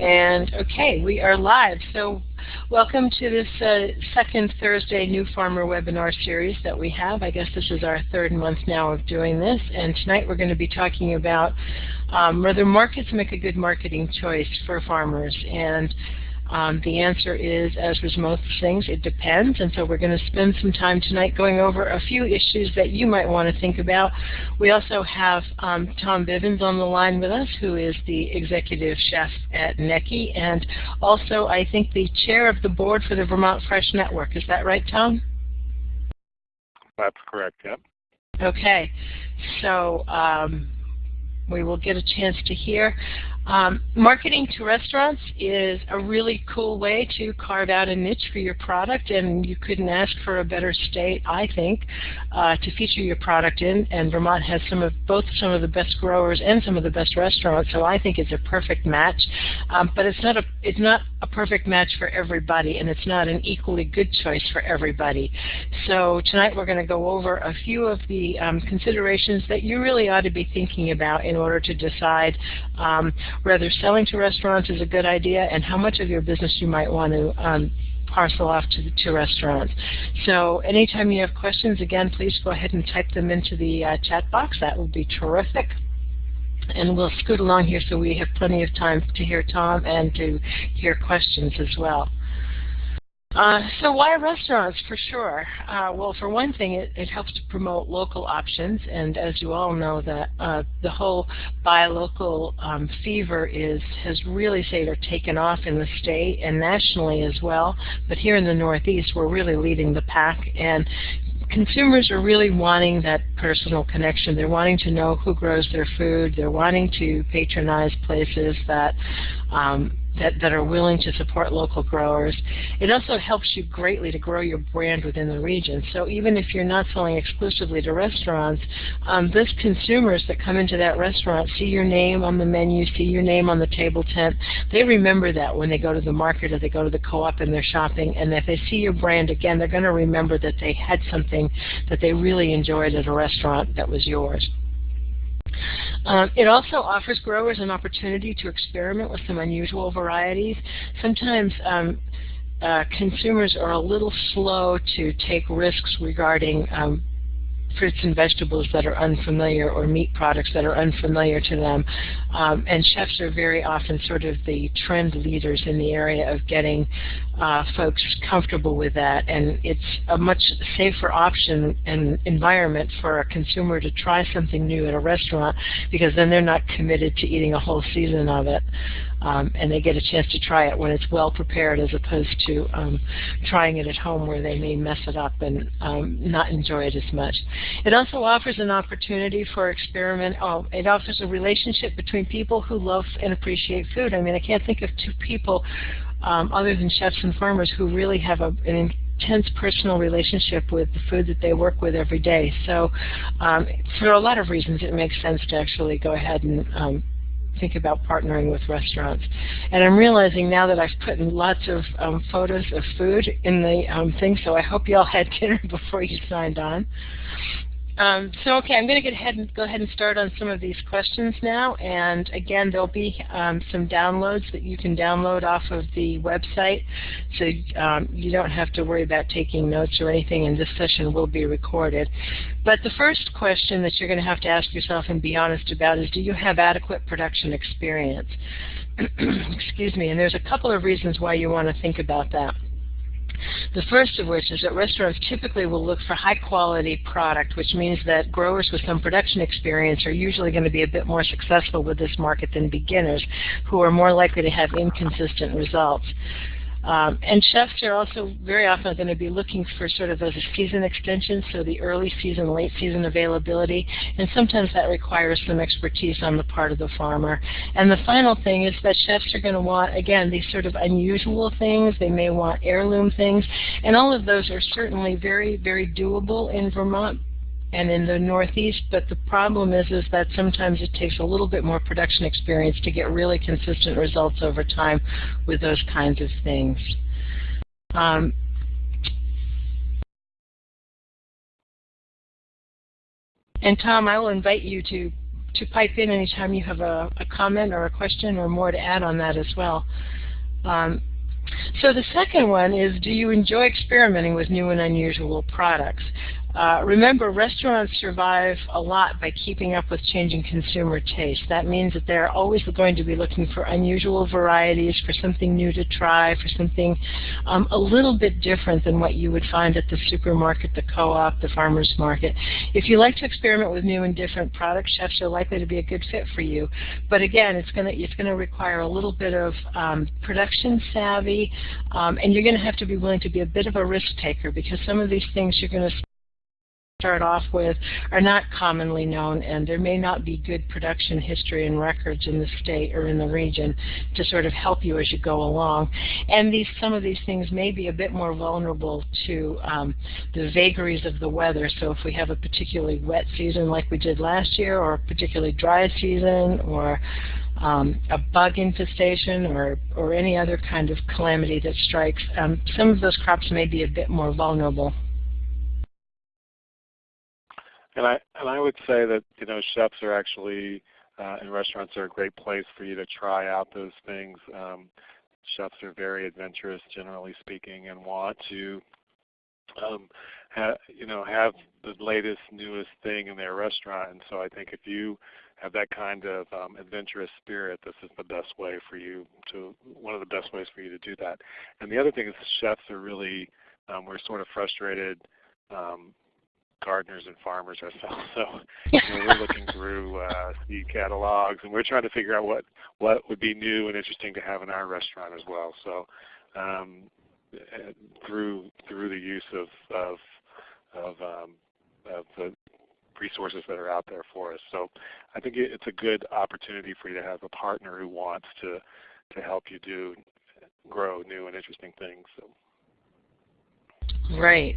And okay, we are live. So welcome to this uh, second Thursday New Farmer webinar series that we have. I guess this is our third month now of doing this. And tonight we're going to be talking about um, whether markets make a good marketing choice for farmers. And um, the answer is, as with most things, it depends. And so we're going to spend some time tonight going over a few issues that you might want to think about. We also have um, Tom Bivens on the line with us, who is the executive chef at NECI, and also, I think, the chair of the board for the Vermont Fresh Network. Is that right, Tom? That's correct, yep. Okay. So um, we will get a chance to hear. Um, marketing to restaurants is a really cool way to carve out a niche for your product, and you couldn't ask for a better state, I think, uh, to feature your product in. And Vermont has some of both some of the best growers and some of the best restaurants, so I think it's a perfect match. Um, but it's not a it's not a perfect match for everybody, and it's not an equally good choice for everybody. So tonight we're going to go over a few of the um, considerations that you really ought to be thinking about in order to decide um, whether selling to restaurants is a good idea and how much of your business you might want to um, parcel off to, the to restaurants. So anytime you have questions, again, please go ahead and type them into the uh, chat box. That would be terrific. And we'll scoot along here so we have plenty of time to hear Tom and to hear questions as well. Uh, so why restaurants? For sure. Uh, well, for one thing, it, it, helps to promote local options, and as you all know, that uh, the whole buy local um, fever is has really, say, taken off in the state and nationally as well. But here in the Northeast, we're really leading the pack, and consumers are really wanting that personal connection. They're wanting to know who grows their food. They're wanting to patronize places that um, that, that are willing to support local growers. It also helps you greatly to grow your brand within the region. So even if you're not selling exclusively to restaurants, um, those consumers that come into that restaurant see your name on the menu, see your name on the table tent. They remember that when they go to the market or they go to the co-op and they're shopping. And if they see your brand again, they're going to remember that they had something that they really enjoyed at a restaurant that was yours. Um, it also offers growers an opportunity to experiment with some unusual varieties. Sometimes um, uh, consumers are a little slow to take risks regarding um, fruits and vegetables that are unfamiliar or meat products that are unfamiliar to them. Um, and chefs are very often sort of the trend leaders in the area of getting uh, folks comfortable with that. And it's a much safer option and environment for a consumer to try something new at a restaurant because then they're not committed to eating a whole season of it um, and they get a chance to try it when it's well prepared as opposed to um, trying it at home where they may mess it up and um, not enjoy it as much. It also offers an opportunity for experiment. Oh, it offers a relationship between people who love and appreciate food. I mean, I can't think of two people um, other than chefs and farmers who really have a, an intense personal relationship with the food that they work with every day. So um, for a lot of reasons, it makes sense to actually go ahead and um, think about partnering with restaurants. And I'm realizing now that I've put in lots of um, photos of food in the um, thing, so I hope you all had dinner before you signed on. Um, so okay, I'm going to get ahead go ahead and start on some of these questions now. And again, there'll be um, some downloads that you can download off of the website, so um, you don't have to worry about taking notes or anything. And this session will be recorded. But the first question that you're going to have to ask yourself and be honest about is, do you have adequate production experience? Excuse me. And there's a couple of reasons why you want to think about that. The first of which is that restaurants typically will look for high quality product, which means that growers with some production experience are usually going to be a bit more successful with this market than beginners, who are more likely to have inconsistent results. Um, and chefs are also very often going to be looking for sort of those season extensions, so the early season, late season availability, and sometimes that requires some expertise on the part of the farmer. And the final thing is that chefs are going to want, again, these sort of unusual things. They may want heirloom things, and all of those are certainly very, very doable in Vermont, and in the Northeast, but the problem is, is that sometimes it takes a little bit more production experience to get really consistent results over time with those kinds of things. Um, and Tom, I will invite you to to pipe in anytime you have a, a, comment or a question or more to add on that as well. Um, so the second one is, do you enjoy experimenting with new and unusual products? Uh, remember, restaurants survive a lot by keeping up with changing consumer tastes. That means that they're always going to be looking for unusual varieties, for something new to try, for something um, a little bit different than what you would find at the supermarket, the co-op, the farmer's market. If you like to experiment with new and different products, chefs are likely to be a good fit for you. But again, it's going to it's going to require a little bit of um, production savvy, um, and you're going to have to be willing to be a bit of a risk taker because some of these things you're going to start off with are not commonly known and there may not be good production history and records in the state or in the region to sort of help you as you go along. And these some of these things may be a bit more vulnerable to um, the vagaries of the weather. So if we have a particularly wet season like we did last year or a particularly dry season or um, a bug infestation or, or any other kind of calamity that strikes, um, some of those crops may be a bit more vulnerable. And I and I would say that you know chefs are actually uh, and restaurants are a great place for you to try out those things. Um, chefs are very adventurous, generally speaking, and want to um, ha, you know have the latest, newest thing in their restaurant. And so I think if you have that kind of um, adventurous spirit, this is the best way for you to one of the best ways for you to do that. And the other thing is chefs are really um, we're sort of frustrated um, gardeners and farmers ourselves. So you know, we're looking through uh, seed catalogs, and we're trying to figure out what what would be new and interesting to have in our restaurant as well. So um, through through the use of of of, um, of the resources that are out there for us. So I think it's a good opportunity for you to have a partner who wants to to help you do grow new and interesting things. So. Right.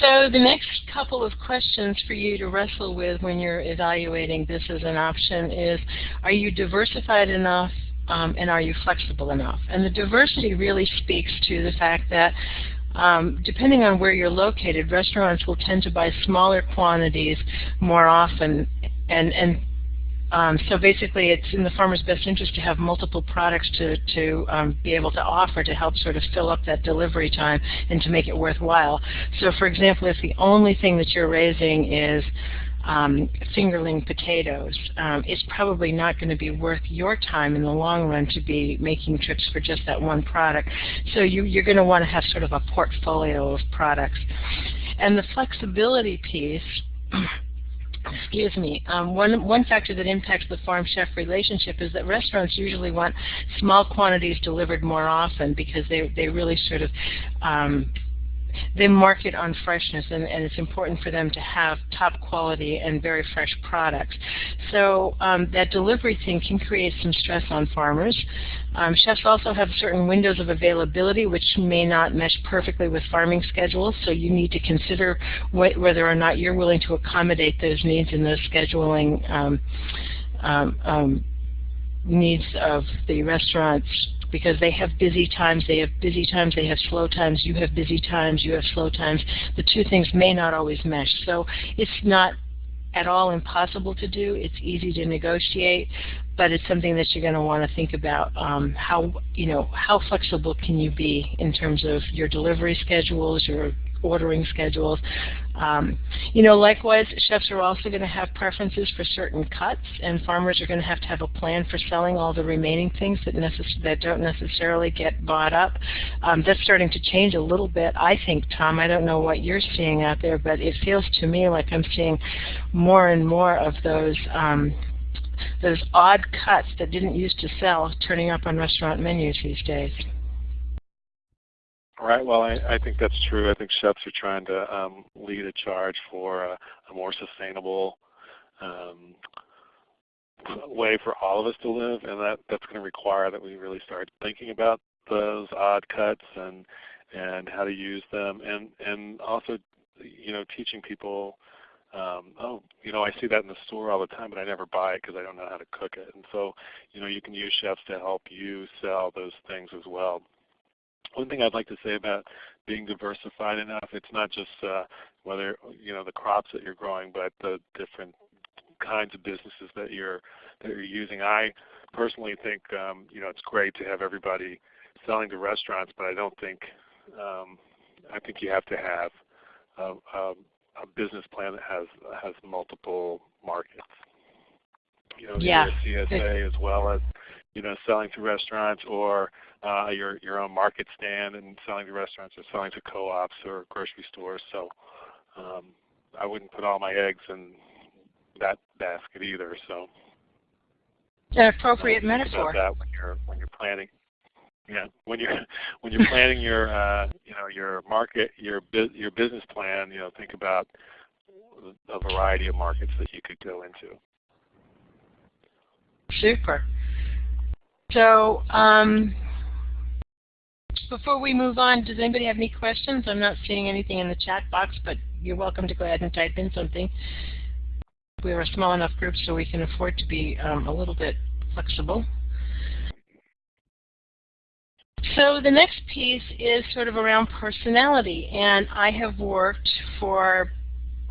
So the next couple of questions for you to wrestle with when you're evaluating this as an option is, are you diversified enough um, and are you flexible enough? And the diversity really speaks to the fact that um, depending on where you're located, restaurants will tend to buy smaller quantities more often and, and um, so basically, it's in the farmer's best interest to have multiple products to, to um, be able to offer to help sort of fill up that delivery time and to make it worthwhile. So for example, if the only thing that you're raising is um, fingerling potatoes, um, it's probably not going to be worth your time in the long run to be making trips for just that one product. So you, you're going to want to have sort of a portfolio of products. And the flexibility piece excuse me, um, one, one factor that impacts the farm-chef relationship is that restaurants usually want small quantities delivered more often because they, they really sort of um, they market on freshness and, and, it's important for them to have top quality and very fresh products. So um, that delivery thing can create some stress on farmers. Um, chefs also have certain windows of availability which may not mesh perfectly with farming schedules, so you need to consider wh whether or not you're willing to accommodate those needs in those scheduling um, um, um needs of the restaurants because they have busy times, they have busy times, they have slow times, you have busy times, you have slow times. The two things may not always mesh. So it's not at all impossible to do. It's easy to negotiate, but it's something that you're going to want to think about. Um, how you know how flexible can you be in terms of your delivery schedules, your ordering schedules. Um, you know, likewise, chefs are also going to have preferences for certain cuts, and farmers are going to have to have a plan for selling all the remaining things that, that don't necessarily get bought up. Um, that's starting to change a little bit, I think, Tom. I don't know what you're seeing out there, but it feels to me like I'm seeing more and more of those um, those odd cuts that didn't used to sell turning up on restaurant menus these days. Right. Well, I, I think that's true. I think chefs are trying to um, lead a charge for a, a more sustainable um, way for all of us to live, and that that's going to require that we really start thinking about those odd cuts and and how to use them, and and also, you know, teaching people. Um, oh, you know, I see that in the store all the time, but I never buy it because I don't know how to cook it. And so, you know, you can use chefs to help you sell those things as well. One thing I'd like to say about being diversified enough, it's not just uh, whether you know the crops that you're growing, but the different kinds of businesses that you're that you're using. I personally think um, you know it's great to have everybody selling to restaurants, but I don't think um, I think you have to have a, a, a business plan that has has multiple markets. You know, Yeah. CSA as well as you know selling to restaurants or uh, your your own market stand and selling to restaurants or selling to co-ops or grocery stores. So um, I wouldn't put all my eggs in that basket either. So An appropriate metaphor. about that when you're when you're planning. Yeah, when you're when you're planning your uh, you know your market your bu- your business plan, you know think about a variety of markets that you could go into. Super. So um, before we move on, does anybody have any questions? I'm not seeing anything in the chat box, but you're welcome to go ahead and type in something. We're a small enough group so we can afford to be um, a little bit flexible. So the next piece is sort of around personality, and I have worked for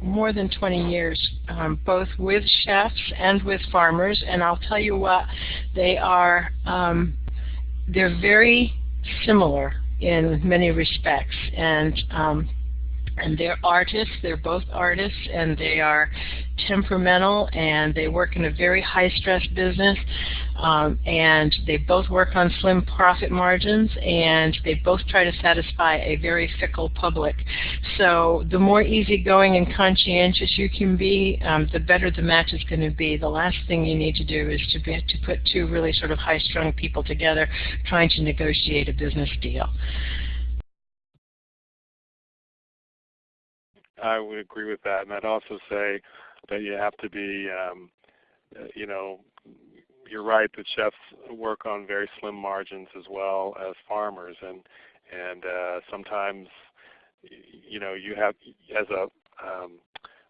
more than 20 years, um, both with chefs and with farmers, and I'll tell you what, they are, um, they're very similar in many respects, and um, and they're artists, they're both artists, and they are temperamental, and they work in a very high-stress business, um, and they both work on slim profit margins, and they both try to satisfy a very fickle public. So the more easygoing and conscientious you can be, um, the better the match is going to be. The last thing you need to do is to, be, to put two really sort of high-strung people together trying to negotiate a business deal. I would agree with that, and I'd also say that you have to be, um, you know, you're right that chefs work on very slim margins as well as farmers, and and uh, sometimes, you know, you have as a um,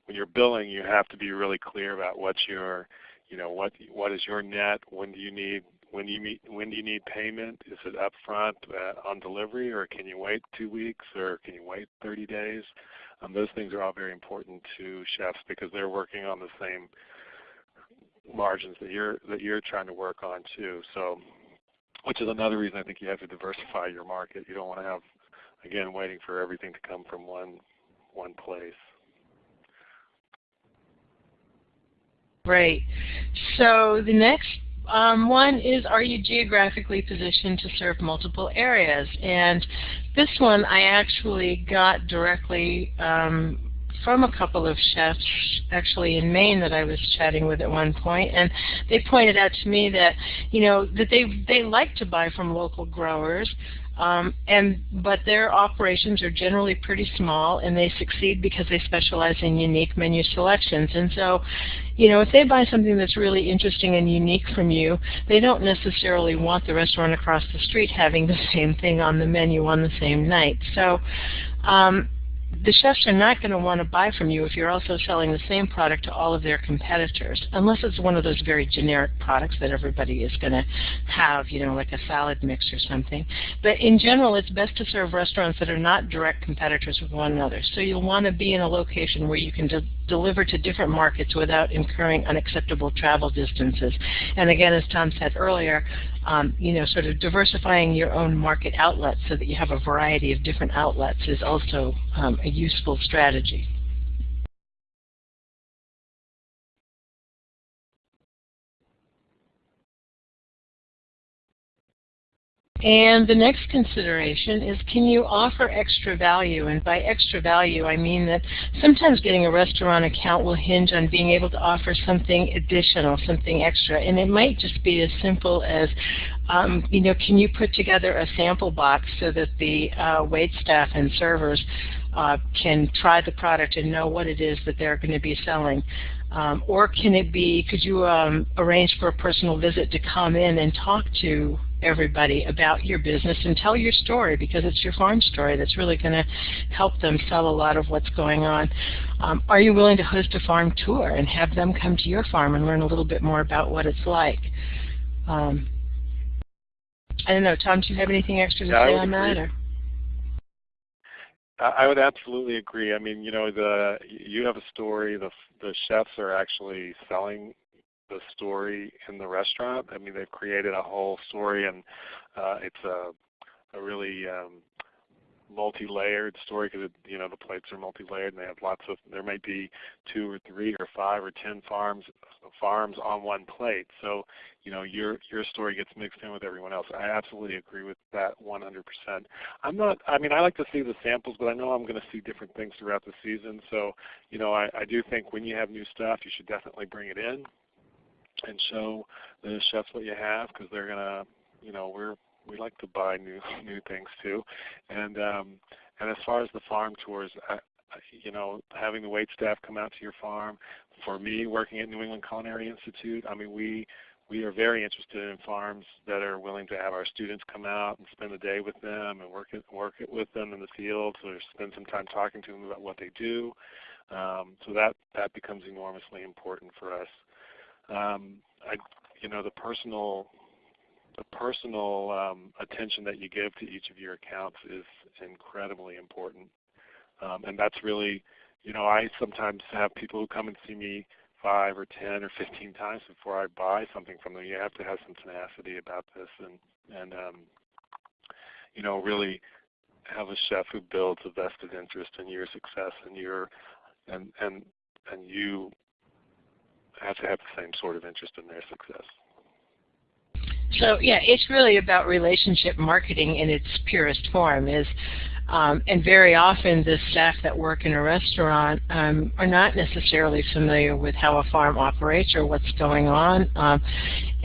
when you're billing, you have to be really clear about what your, you know, what what is your net, when do you need when you meet when do you need payment? Is it upfront uh, on delivery, or can you wait two weeks, or can you wait 30 days? Um, those things are all very important to chefs because they're working on the same margins that you're that you're trying to work on too. So, which is another reason I think you have to diversify your market. You don't want to have, again, waiting for everything to come from one one place. Great. So the next um, one is, are you geographically positioned to serve multiple areas? And this one I actually got directly um, from a couple of chefs actually in Maine that I was chatting with at one point, and they pointed out to me that you know that they they like to buy from local growers, um, and but their operations are generally pretty small, and they succeed because they specialize in unique menu selections. And so, you know, if they buy something that's really interesting and unique from you, they don't necessarily want the restaurant across the street having the same thing on the menu on the same night. So. Um, the chefs are not going to want to buy from you if you're also selling the same product to all of their competitors, unless it's one of those very generic products that everybody is going to have, you know, like a salad mix or something. But in general, it's best to serve restaurants that are not direct competitors with one another. So you'll want to be in a location where you can deliver to different markets without incurring unacceptable travel distances. And again, as Tom said earlier, um, you know, sort of diversifying your own market outlets so that you have a variety of different outlets is also um, a useful strategy. And the next consideration is can you offer extra value? And by extra value, I mean that sometimes getting a restaurant account will hinge on being able to offer something additional, something extra. And it might just be as simple as, um, you know, can you put together a sample box so that the uh, wait staff and servers uh, can try the product and know what it is that they're going to be selling. Um, or can it be, could you um, arrange for a personal visit to come in and talk to everybody about your business and tell your story because it's your farm story that's really going to help them sell a lot of what's going on. Um, are you willing to host a farm tour and have them come to your farm and learn a little bit more about what it's like? Um, I don't know, Tom, do you have anything extra to Yeah, say on that? agree. Or? I would absolutely agree. I mean, you know, the you have a story. The the chefs are actually selling the story in the restaurant. I mean, they've created a whole story, and uh, it's a a really um, multi-layered story because you know the plates are multi-layered and they have lots of there might be two or three or five or ten farms farms on one plate. So you know your your story gets mixed in with everyone else. I absolutely agree with that 100% i'm not i mean i like to see the samples but i know i'm going to see different things throughout the season. So you know i, I do think when you have new stuff you should definitely bring it in and show the chefs what you have because they're going to you know we're we like to buy new new things too. And um, and as far as the farm tours, I, you know, having the wait staff come out to your farm. For me, working at New England Culinary Institute, I mean, we we are very interested in farms that are willing to have our students come out and spend the day with them and work it, work it with them in the fields or spend some time talking to them about what they do. Um, so that that becomes enormously important for us. Um, I, you know, the personal the personal um, attention that you give to each of your accounts is incredibly important. Um, and that's really, you know, I sometimes have people who come and see me five or 10 or 15 times before I buy something from them. You have to have some tenacity about this and, and um, you know, really have a chef who builds a vested interest in your success and your, and, and, and you have to have the same sort of interest in their success. So yeah, it's really about relationship marketing in its purest form. Is um, and very often the staff that work in a restaurant um, are not necessarily familiar with how a farm operates or what's going on. Um,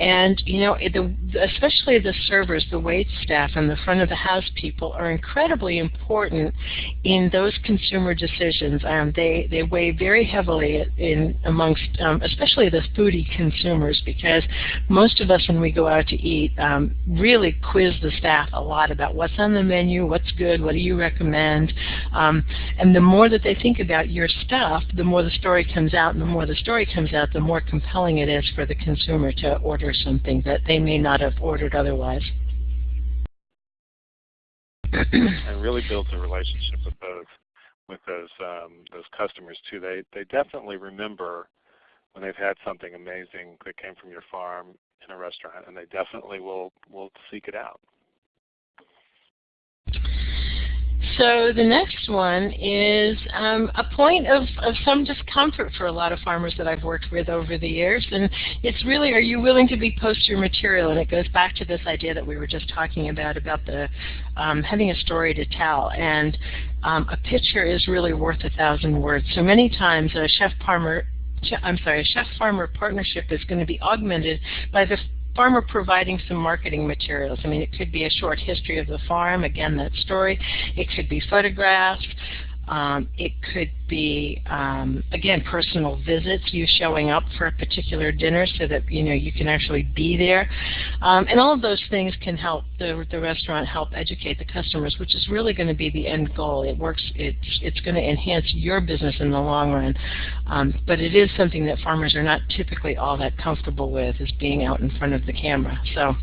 and you know, the, especially the servers, the wait staff, and the front of the house people are incredibly important in those consumer decisions. Um, they they weigh very heavily in amongst, um, especially the foodie consumers, because most of us, when we go out to eat, um, really quiz the staff a lot about what's on the menu, what's good, what do you recommend, um, and the more that they think about your stuff, the more the story comes out, and the more the story comes out, the more compelling it is for the consumer to order order something that they may not have ordered otherwise. and really builds a relationship with those with those um, those customers too. They they definitely remember when they've had something amazing that came from your farm in a restaurant, and they definitely will will seek it out. So the next one is um, a point of, of some discomfort for a lot of farmers that I've worked with over the years. And it's really, are you willing to be post your material? And it goes back to this idea that we were just talking about, about the um, having a story to tell. And um, a picture is really worth a thousand words. So many times a chef farmer I'm sorry, a chef farmer partnership is going to be augmented by the farmer providing some marketing materials. I mean, it could be a short history of the farm, again, that story. It could be photographs. Um, it could be, um, again, personal visits, you showing up for a particular dinner so that you know you can actually be there. Um, and all of those things can help the, the restaurant help educate the customers, which is really going to be the end goal. It works, it's, it's going to enhance your business in the long run. Um, but it is something that farmers are not typically all that comfortable with, is being out in front of the camera. So.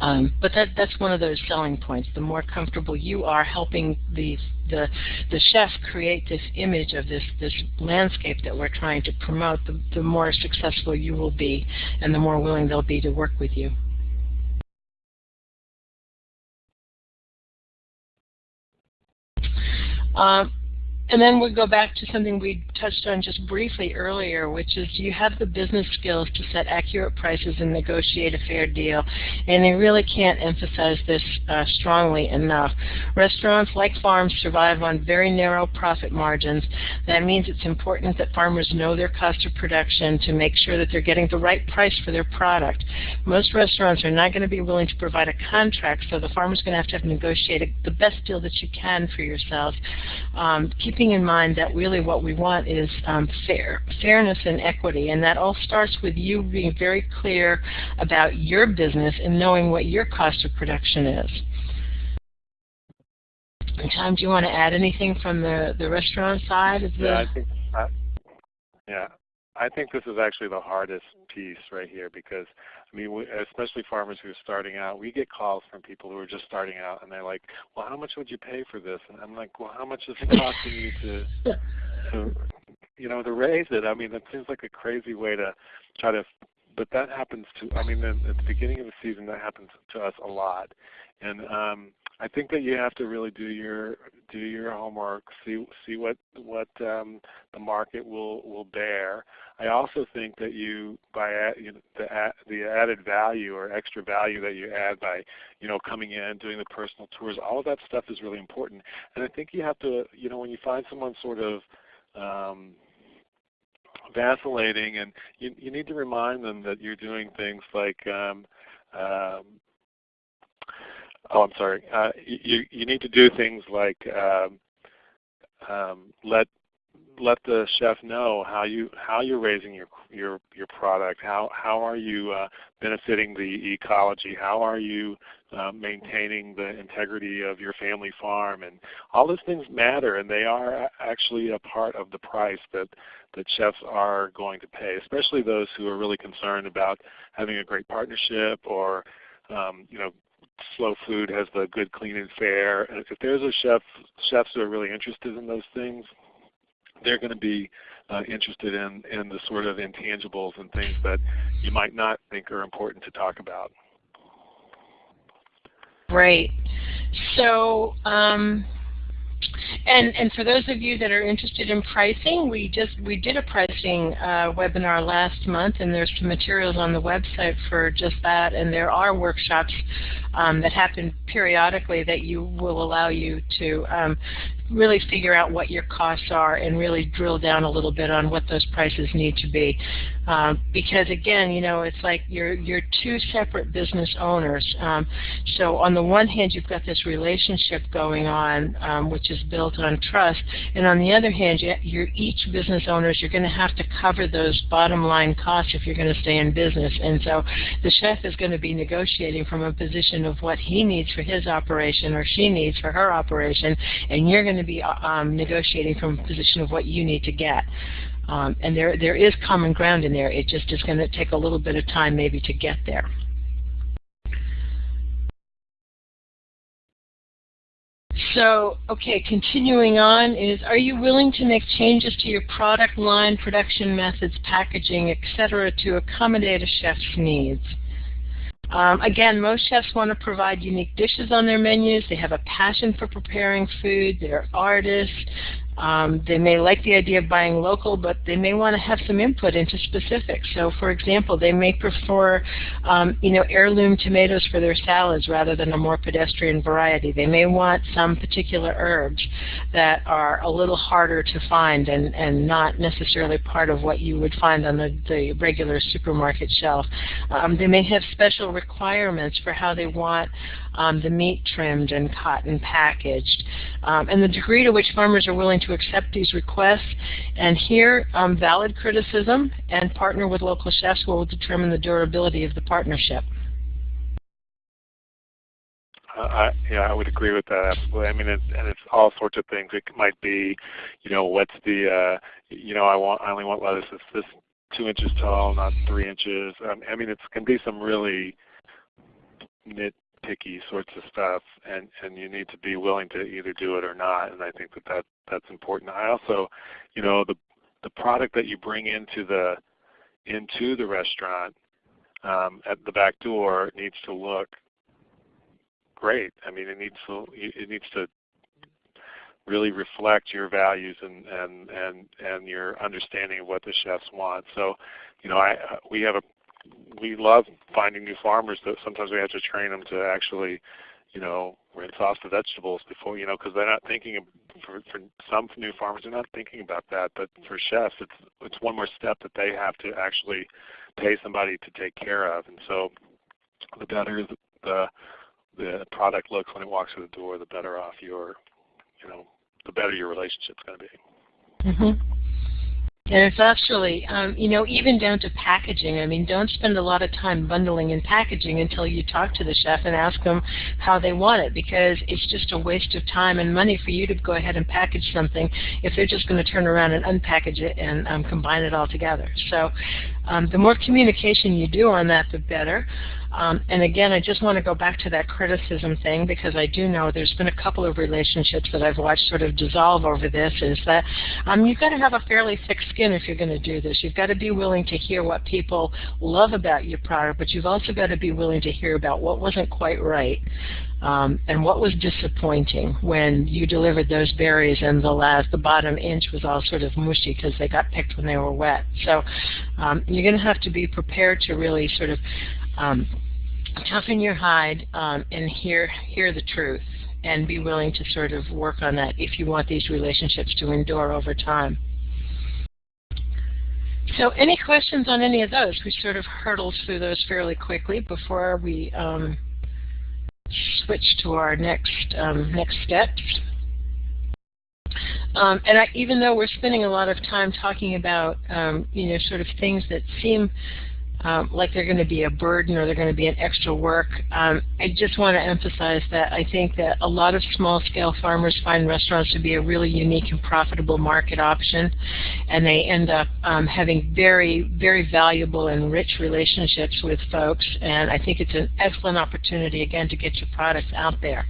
Um, but that, that's one of those selling points. The more comfortable you are helping the, the, the chef create this image of this, this landscape that we're trying to promote, the, the more successful you will be and the more willing they'll be to work with you. Um, and then we go back to something we touched on just briefly earlier, which is you have the business skills to set accurate prices and negotiate a fair deal. And I really can't emphasize this uh, strongly enough. Restaurants, like farms, survive on very narrow profit margins. That means it's important that farmers know their cost of production to make sure that they're getting the right price for their product. Most restaurants are not going to be willing to provide a contract, so the farmer's going to have to have negotiated the best deal that you can for yourself. Um, keeping keeping in mind that really what we want is um, fair, fairness and equity, and that all starts with you being very clear about your business and knowing what your cost of production is. Tom, do you want to add anything from the, the restaurant side? Of the yeah, I think, uh, yeah, I think this is actually the hardest piece right here because, I mean, we, especially farmers who are starting out, we get calls from people who are just starting out and they're like, well, how much would you pay for this? And I'm like, well, how much is it costing you to, to you know, to raise it? I mean, that seems like a crazy way to try to, but that happens to, I mean, at the beginning of the season, that happens to us a lot. And um, I think that you have to really do your do your homework, see see what what um, the market will will bear. I also think that you by you know, the the added value or extra value that you add by you know coming in, doing the personal tours, all of that stuff is really important. And I think you have to you know when you find someone sort of um, vacillating, and you you need to remind them that you're doing things like um, um, oh, I'm sorry. Uh, you you need to do things like um, um, let let the chef know how you how you're raising your your your product. How how are you uh, benefiting the ecology? How are you uh, maintaining the integrity of your family farm? And all those things matter, and they are actually a part of the price that that chefs are going to pay, especially those who are really concerned about having a great partnership or um, you know Slow Food has the good, clean, and fair. And if there's a chef, chefs who are really interested in those things, they're going to be uh, interested in, in the sort of intangibles and things that you might not think are important to talk about. Right. So um, and and for those of you that are interested in pricing, we just we did a pricing uh, webinar last month, and there's some materials on the website for just that. And there are workshops um, that happen periodically that you will allow you to um, really figure out what your costs are and really drill down a little bit on what those prices need to be. Um, because again, you know, it's like you're you're two separate business owners. Um, so on the one hand, you've got this relationship going on, um, which is built on trust, and on the other hand, you're each business owners. You're going to have to cover those bottom line costs if you're going to stay in business. And so the chef is going to be negotiating from a position of what he needs for his operation or she needs for her operation, and you're going to be um, negotiating from a position of what you need to get. Um, and there, there is common ground in there. It just is going to take a little bit of time maybe to get there. So, okay, continuing on is, are you willing to make changes to your product line, production methods, packaging, etc. to accommodate a chef's needs? Um, again, most chefs want to provide unique dishes on their menus. They have a passion for preparing food. They're artists. Um, they may like the idea of buying local, but they may want to have some input into specifics. So, for example, they may prefer, um, you know, heirloom tomatoes for their salads rather than a more pedestrian variety. They may want some particular herbs that are a little harder to find and, and not necessarily part of what you would find on the, the regular supermarket shelf. Um, they may have special requirements for how they want um, the meat trimmed and and packaged, um, and the degree to which farmers are willing to accept these requests and hear um, valid criticism and partner with local chefs will determine the durability of the partnership. Uh, I, yeah, I would agree with that absolutely. I mean, it's, and it's all sorts of things. It might be, you know, what's the, uh, you know, I want, I only want lettuce that's this two inches tall, not three inches. Um, I mean, it can be some really nit picky sorts of stuff, and and you need to be willing to either do it or not. And I think that, that that's important. I also, you know, the the product that you bring into the into the restaurant um, at the back door needs to look great. I mean, it needs to it needs to really reflect your values and and and and your understanding of what the chefs want. So, you know, I we have a we love finding new farmers that sometimes we have to train them to actually, you know, rinse off the vegetables before, you know, because they're not thinking of, for, for some new farmers, they're not thinking about that. But for chefs, it's it's one more step that they have to actually pay somebody to take care of. And so, the better the the product looks when it walks through the door, the better off your, you know, the better your relationship's going to be. Mm -hmm. And it's actually, um, you know, even down to packaging. I mean, don't spend a lot of time bundling and packaging until you talk to the chef and ask them how they want it because it's just a waste of time and money for you to go ahead and package something if they're just going to turn around and unpackage it and um, combine it all together. So um, the more communication you do on that, the better. Um, and again, I just want to go back to that criticism thing because I do know there's been a couple of relationships that I've watched sort of dissolve over this is that um, you've got to have a fairly thick skin if you're going to do this. You've got to be willing to hear what people love about your product, but you've also got to be willing to hear about what wasn't quite right. Um, and what was disappointing when you delivered those berries and the last, the bottom inch was all sort of mushy because they got picked when they were wet. So um, you're going to have to be prepared to really sort of um, toughen your hide um, and hear hear the truth and be willing to sort of work on that if you want these relationships to endure over time. So any questions on any of those? We sort of hurtled through those fairly quickly before we um, switch to our next um, next steps. Um, and I, even though we're spending a lot of time talking about, um, you know, sort of things that seem um, like they're going to be a burden or they're going to be an extra work. Um, I just want to emphasize that I think that a lot of small-scale farmers find restaurants to be a really unique and profitable market option, and they end up um, having very, very valuable and rich relationships with folks, and I think it's an excellent opportunity, again, to get your products out there.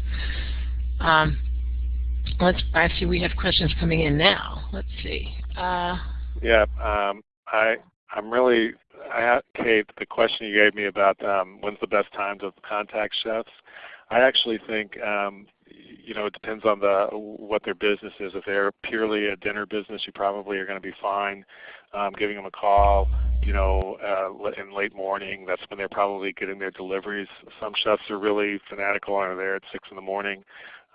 Um, let's, I see we have questions coming in now. Let's see. Uh, yeah, um, I, I'm really I Kate, the question you gave me about um, when's the best time to contact chefs, I actually think um, you know it depends on the what their business is. If they're purely a dinner business, you probably are going to be fine um, giving them a call. You know, uh, in late morning, that's when they're probably getting their deliveries. Some chefs are really fanatical and are there at six in the morning.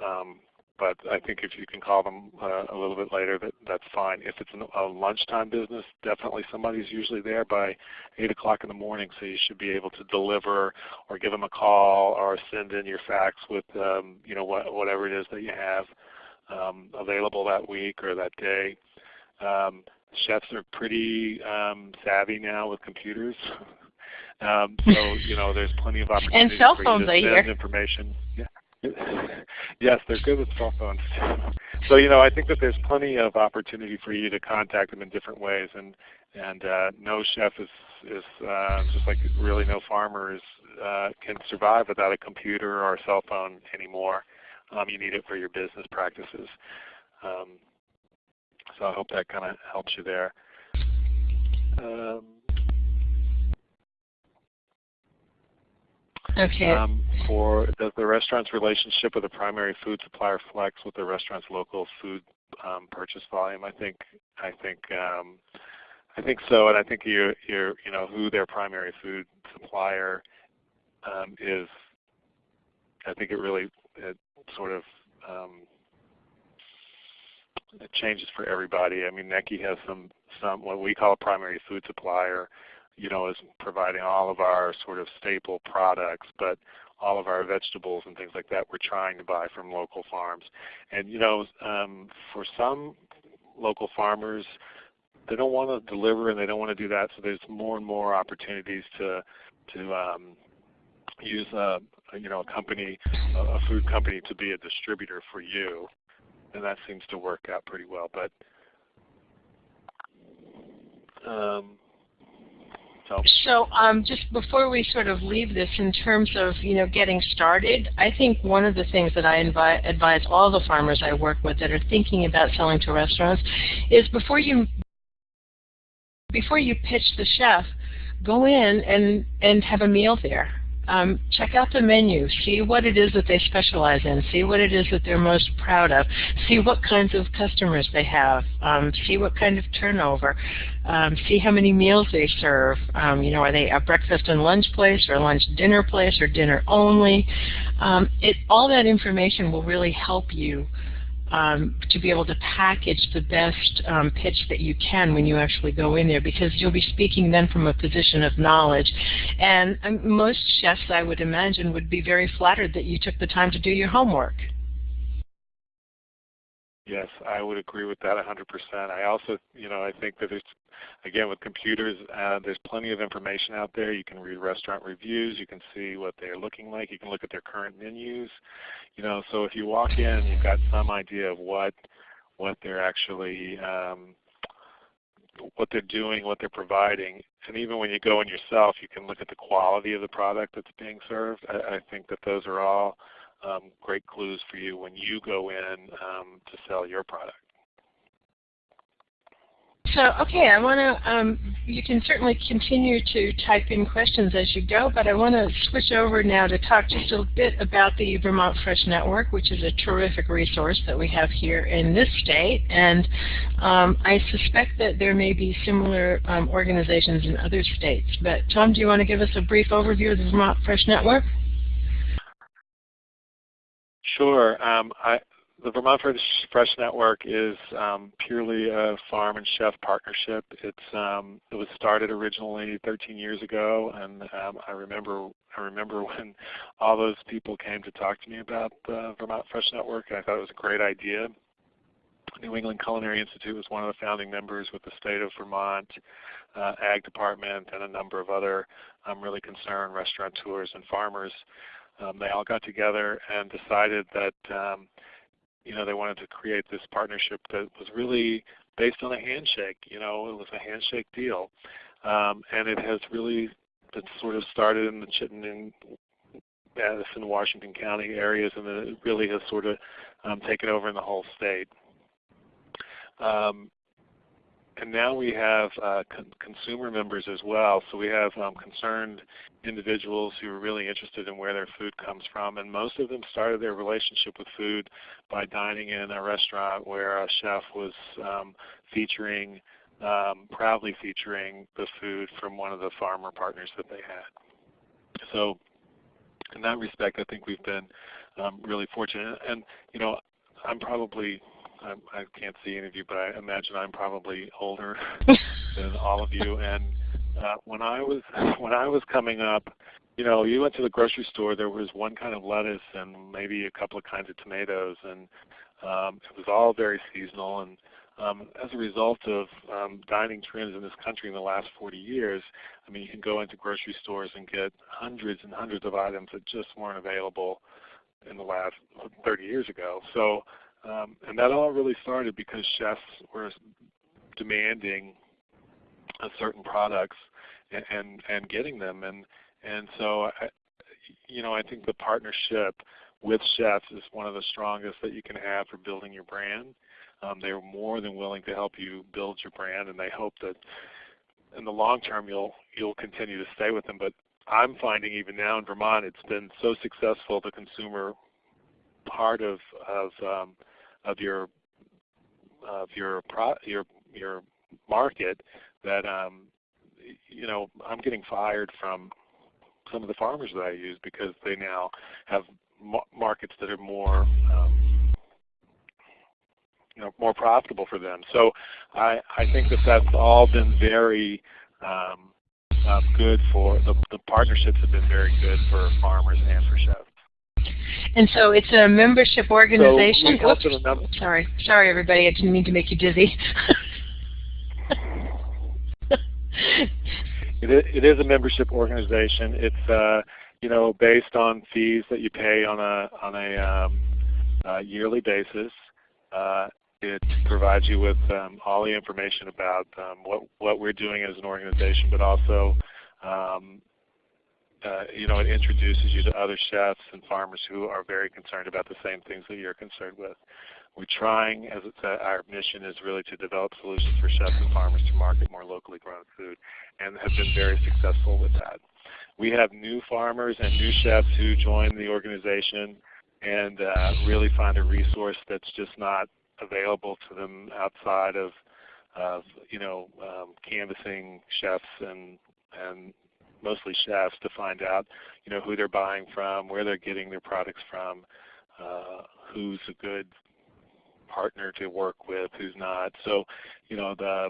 Um, but I think if you can call them uh, a little bit later, that, that's fine. If it's a lunchtime business, definitely somebody's usually there by 8 o'clock in the morning, so you should be able to deliver or give them a call or send in your fax with um, you know what, whatever it is that you have um, available that week or that day. Um, chefs are pretty um, savvy now with computers. um, so you know, there's plenty of opportunities and cell phones, for you to send information. Yeah. yes, they're good with cell phones. So you know, I think that there's plenty of opportunity for you to contact them in different ways, and and uh, no chef is is uh, just like really no farmer is uh, can survive without a computer or a cell phone anymore. Um, you need it for your business practices. Um, so I hope that kind of helps you there. Um, Okay. Um, for does the restaurant's relationship with the primary food supplier flex with the restaurant's local food um, purchase volume? I think I think um, I think so, and I think you you you know who their primary food supplier um, is. I think it really it sort of um, it changes for everybody. I mean, NECI has some some what we call a primary food supplier you know, is providing all of our sort of staple products, but all of our vegetables and things like that we're trying to buy from local farms. And you know, um, for some local farmers, they don't want to deliver and they don't want to do that, so there's more and more opportunities to to um, use a you know a company, a food company, to be a distributor for you, and that seems to work out pretty well. But um, so, so um, just before we sort of leave this, in terms of you know getting started, I think one of the things that I advise all the farmers I work with that are thinking about selling to restaurants is before you before you pitch the chef, go in and and have a meal there um, check out the menu. See what it is that they specialize in. See what it is that they're most proud of. See what kinds of customers they have. Um, see what kind of turnover. Um, see how many meals they serve. Um, you know, are they a breakfast and lunch place or a lunch dinner place or dinner only? Um, it, all that information will really help you um, to be able to package the best um, pitch that you can when you actually go in there because you'll be speaking then from a position of knowledge. And um, most chefs, I would imagine, would be very flattered that you took the time to do your homework. Yes, I would agree with that 100%. I also, you know, I think that it's, again, with computers, uh, there's plenty of information out there. You can read restaurant reviews. You can see what they're looking like. You can look at their current menus. You know, so if you walk in, you've got some idea of what what they're actually um, what they're doing, what they're providing. And even when you go in yourself, you can look at the quality of the product that's being served. I, I think that those are all um, great clues for you when you go in um, to sell your product. So, okay, I want to, um, you can certainly continue to type in questions as you go, but I want to switch over now to talk just a bit about the Vermont Fresh Network, which is a terrific resource that we have here in this state. And um, I suspect that there may be similar um, organizations in other states. But Tom, do you want to give us a brief overview of the Vermont Fresh Network? Sure. Um, I, the Vermont Fresh Network is um, purely a farm and chef partnership. It's um, it was started originally 13 years ago, and um, I remember I remember when all those people came to talk to me about the Vermont Fresh Network, and I thought it was a great idea. New England Culinary Institute was one of the founding members with the state of Vermont uh, Ag Department and a number of other um, really concerned restaurateurs and farmers. Um, they all got together and decided that um, you know, they wanted to create this partnership that was really based on a handshake. You know, it was a handshake deal, um, and it has really it sort of started in the Chittenden, Addison, Washington County areas, and then it really has sort of um, taken over in the whole state. Um, and now we have uh, con consumer members as well. So we have um, concerned individuals who are really interested in where their food comes from. And most of them started their relationship with food by dining in a restaurant where a chef was um, featuring, um, proudly featuring the food from one of the farmer partners that they had. So in that respect, I think we've been um, really fortunate. And, you know, I'm probably I'm, I can't see any of you, but I imagine I'm probably older than all of you. And uh, when I was when I was coming up, you know, you went to the grocery store. There was one kind of lettuce and maybe a couple of kinds of tomatoes, and um, it was all very seasonal. And um, as a result of um, dining trends in this country in the last 40 years, I mean, you can go into grocery stores and get hundreds and hundreds of items that just weren't available in the last 30 years ago. So um, and that all really started because chefs were demanding certain products and, and, and getting them. And, and so, I, you know, I think the partnership with chefs is one of the strongest that you can have for building your brand. Um, they're more than willing to help you build your brand, and they hope that in the long term you'll you'll continue to stay with them. But I'm finding even now in Vermont, it's been so successful the consumer part of of um, of your of your pro, your your market that um, you know I'm getting fired from some of the farmers that I use because they now have markets that are more um, you know more profitable for them. So I I think that that's all been very um, uh, good for the the partnerships have been very good for farmers and for chefs. And so it's a membership organization. So Oops, sorry, sorry everybody, I didn't mean to make you dizzy. it, is, it is a membership organization. It's uh, you know based on fees that you pay on a on a um, uh, yearly basis. Uh, it provides you with um, all the information about um, what what we're doing as an organization, but also um, you know, it introduces you to other chefs and farmers who are very concerned about the same things that you're concerned with. We're trying, as it's, uh, our mission is really to develop solutions for chefs and farmers to market more locally grown food, and have been very successful with that. We have new farmers and new chefs who join the organization and uh, really find a resource that's just not available to them outside of, of you know, um, canvassing chefs and and mostly chefs to find out you know who they're buying from, where they're getting their products from, uh, who's a good partner to work with, who's not. So you know the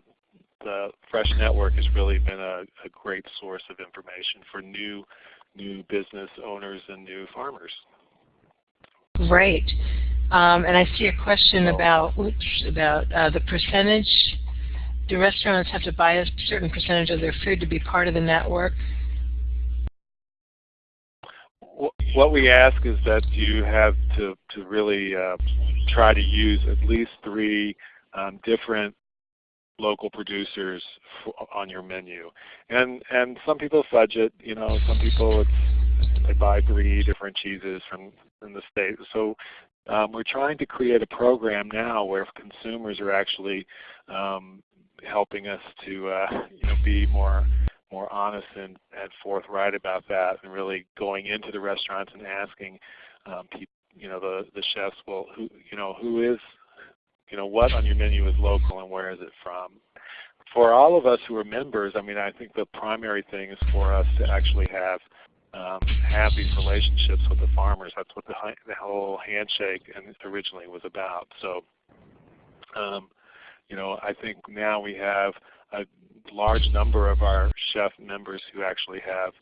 the Fresh Network has really been a, a great source of information for new new business owners and new farmers. Great. Um, and I see a question about oops, about uh, the percentage. Do restaurants have to buy a certain percentage of their food to be part of the network? What we ask is that you have to, to really uh, try to use at least three um, different local producers on your menu. And and some people fudge it, you know, some people it's they buy three different cheeses from in the state. So um, we're trying to create a program now where consumers are actually um, helping us to uh, you know be more more honest and, and forthright about that, and really going into the restaurants and asking um, people, you know, the the chefs, well, who you know who is you know, what on your menu is local and where is it from? For all of us who are members, I mean, I think the primary thing is for us to actually have um, have these relationships with the farmers. That's what the, the whole handshake originally was about. So, um, you know, I think now we have a large number of our chef members who actually have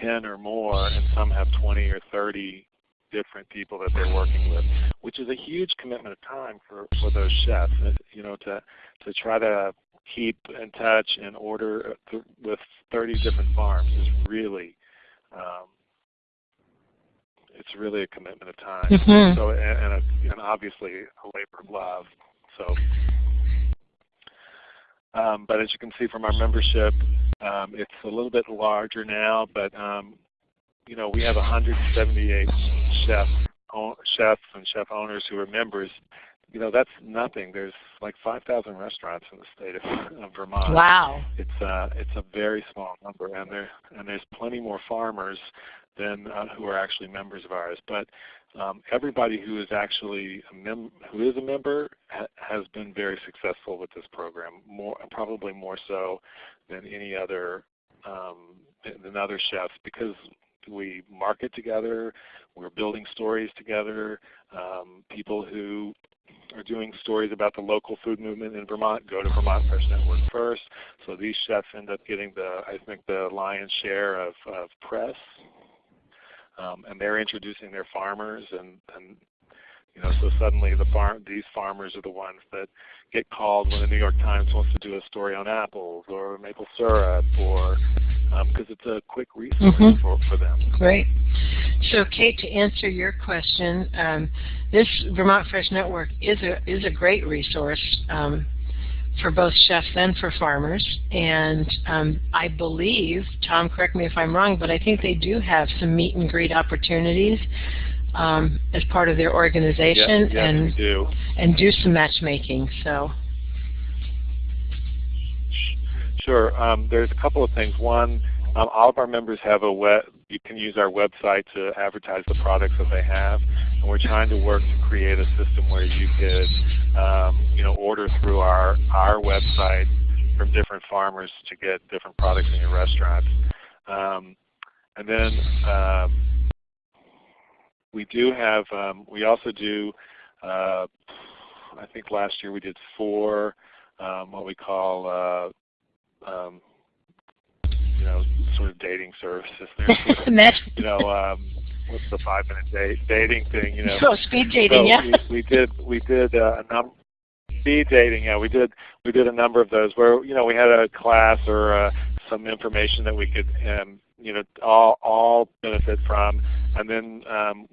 10 or more, and some have 20 or 30 different people that they're working with, which is a huge commitment of time for, for those chefs. You know, to to try to keep in touch and order with 30 different farms is really um, it's really a commitment of time. Mm-hmm. So and, and, a, and obviously a labor of love. So. Um, but as you can see from our membership, um, it's a little bit larger now, but um, you know, we have 178 chefs, chefs and chef owners who are members. You know, that's nothing. There's like 5,000 restaurants in the state of, of Vermont. Wow. It's uh, it's a very small number, and there and there's plenty more farmers than uh, who are actually members of ours. But um, everybody who is actually a mem who is a member ha has been very successful with this program. More probably more so than any other um, than other chefs because we market together. We're building stories together. Um, people who are doing stories about the local food movement in Vermont go to Vermont Fresh Network first. So these chefs end up getting the, I think, the lion's share of, of press. Um, and they're introducing their farmers and, and you know, so suddenly the farm, these farmers are the ones that get called when the New York Times wants to do a story on apples or maple syrup or because um, it's a quick resource mm -hmm. for, for them. Great. So Kate, to answer your question, um, this Vermont Fresh Network is a, is a great resource um, for both chefs and for farmers. And um, I believe, Tom, correct me if I'm wrong, but I think they do have some meet and greet opportunities um, as part of their organization yes, yes, and do. and do some matchmaking. So. Sure. Um, there's a couple of things. One, um, all of our members have a web. You can use our website to advertise the products that they have, and we're trying to work to create a system where you could, um, you know, order through our our website from different farmers to get different products in your restaurant. Um, and then um, we do have, um, we also do, uh, I think last year we did four um, what we call, uh, um, you know, sort of dating services. There's, you know, um, what's the five minute date dating thing? You know, oh, speed dating, so yeah. We, we did we did uh, a number speed dating. Yeah, we did we did a number of those where you know we had a class or uh, some information that we could um, you know all all benefit from, and then um,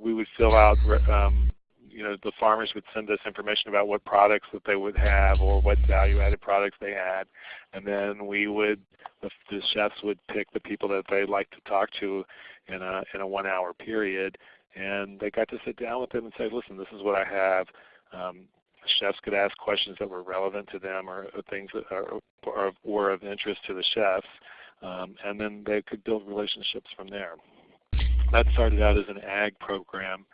we would fill out, um, you know, the farmers would send us information about what products that they would have or what value-added products they had, and then we would, the, the chefs would pick the people that they'd like to talk to in a in a one-hour period, and they got to sit down with them and say, listen, this is what I have. Um, chefs could ask questions that were relevant to them or, or things that are, or were of interest to the chefs, um, and then they could build relationships from there. That started out as an ag program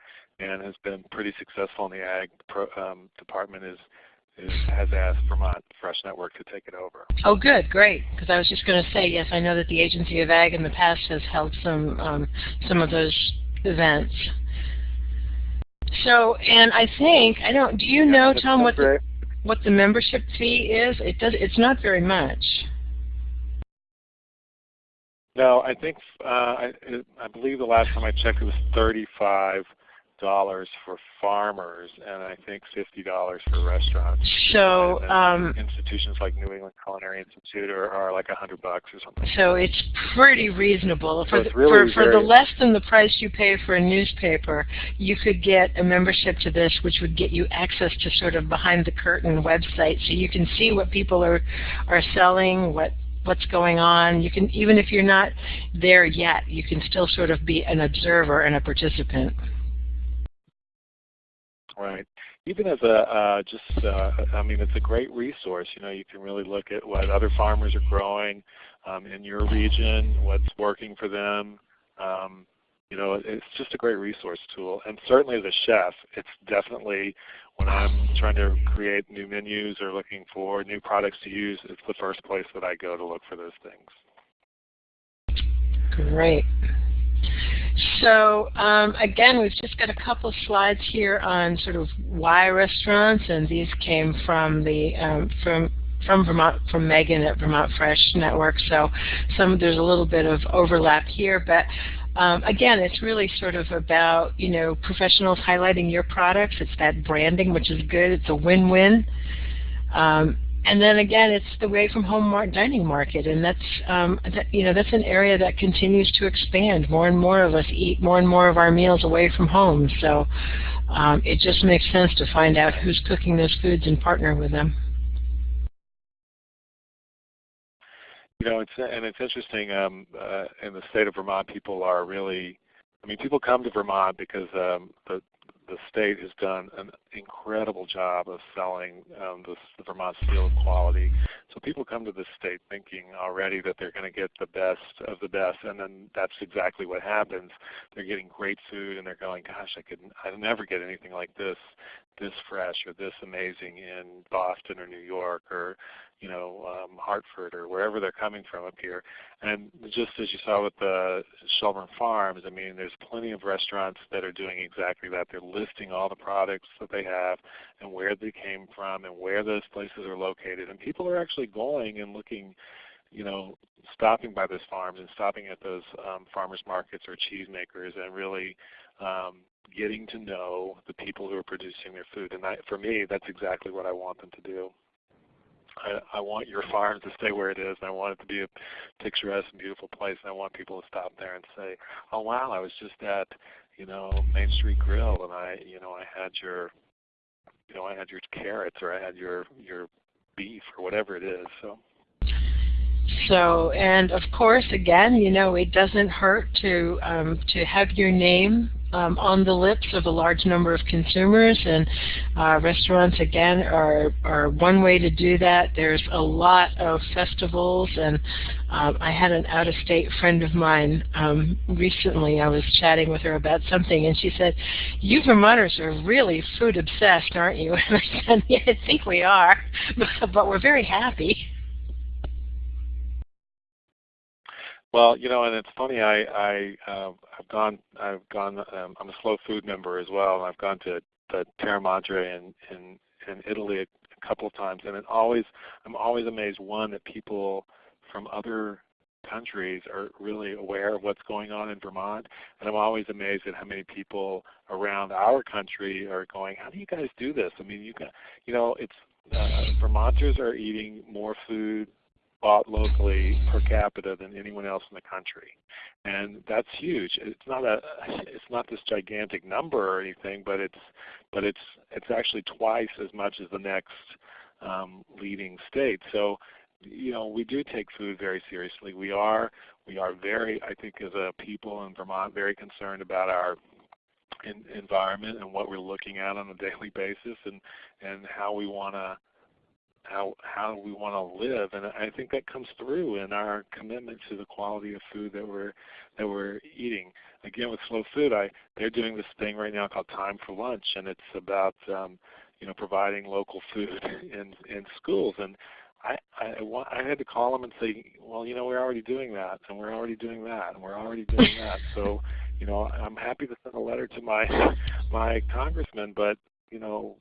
and has been pretty successful in the ag pro, um, department is, is, has asked Vermont Fresh Network to take it over. Oh good, great. Because I was just going to say, yes, I know that the Agency of Ag in the past has held some, um, some of those events. So, and I think, I don't, do you know, Tom, what the, what the membership fee is? It does, it's not very much. No, I think uh, I, I believe the last time I checked it was 35 dollars for farmers and I think fifty dollars for restaurants. So um, institutions like New England Culinary Institute are, are like a hundred bucks or something. So it's pretty reasonable. So for, the, really for, for the less than the price you pay for a newspaper, you could get a membership to this, which would get you access to sort of behind the curtain website, so you can see what people are are selling, what what's going on. You can even if you're not there yet, you can still sort of be an observer and a participant. Right. Even as a uh, just, uh, I mean, it's a great resource. You know, you can really look at what other farmers are growing um, in your region, what's working for them. Um, you know, it's just a great resource tool. And certainly as a chef, it's definitely when I'm trying to create new menus or looking for new products to use, it's the first place that I go to look for those things. Great. So um, again, we've just got a couple of slides here on sort of why restaurants, and these came from the um, from from Vermont from Megan at Vermont Fresh Network. So some there's a little bit of overlap here, but um, again, it's really sort of about you know professionals highlighting your products. It's that branding, which is good. It's a win-win. Um, and then again, it's the away from home dining market, and that's um, that, you know that's an area that continues to expand. More and more of us eat more and more of our meals away from home, so um, it just makes sense to find out who's cooking those foods and partner with them. You know, it's and it's interesting. Um, uh, in the state of Vermont, people are really. I mean, people come to Vermont because um, the the state has done an incredible job of selling um, the, the Vermont seal of quality. So people come to the state thinking already that they're going to get the best of the best, and then that's exactly what happens. They're getting great food, and they're going, "Gosh, I could I never get anything like this, this fresh or this amazing in Boston or New York or you know, um, Hartford or wherever they're coming from up here. And just as you saw with the Shelburne Farms, I mean, there's plenty of restaurants that are doing exactly that. They're listing all the products that they have and where they came from and where those places are located. And people are actually going and looking, you know, stopping by those farms and stopping at those um, farmers markets or cheesemakers and really um, getting to know the people who are producing their food. And I, for me, that's exactly what I want them to do. I, I want your farm to stay where it is, and I want it to be a picturesque and beautiful place, and I want people to stop there and say, "Oh wow, I was just at, you know, Main Street Grill, and I, you know, I had your, you know, I had your carrots, or I had your your beef, or whatever it is." So. So, and of course, again, you know, it doesn't hurt to um, to have your name um, on the lips of a large number of consumers, and uh, restaurants again are are one way to do that. There's a lot of festivals, and um, I had an out-of-state friend of mine um, recently. I was chatting with her about something, and she said, "You Vermonters are really food obsessed, aren't you?" And I said, "Yeah, I think we are, but we're very happy." Well, you know, and it's funny. I I uh, I've gone I've gone. Um, I'm a slow food member as well, and I've gone to the Terra Madre in in in Italy a, a couple of times, and it always I'm always amazed one that people from other countries are really aware of what's going on in Vermont, and I'm always amazed at how many people around our country are going, "How do you guys do this?" I mean, you can, you know, it's uh, Vermonters are eating more food bought locally per capita than anyone else in the country, and that's huge. It's not a it's not this gigantic number or anything, but it's but it's it's actually twice as much as the next um, leading state. So you know we do take food very seriously. We are we are very I think as a people in Vermont very concerned about our environment and what we're looking at on a daily basis and and how we want to how how we want to live, and I think that comes through in our commitment to the quality of food that we're that we're eating. Again, with slow food, I they're doing this thing right now called Time for Lunch, and it's about um, you know providing local food in in schools. And I, I I had to call them and say, well, you know, we're already doing that, and we're already doing that, and we're already doing that. So, you know, I'm happy to send a letter to my my congressman, but you know,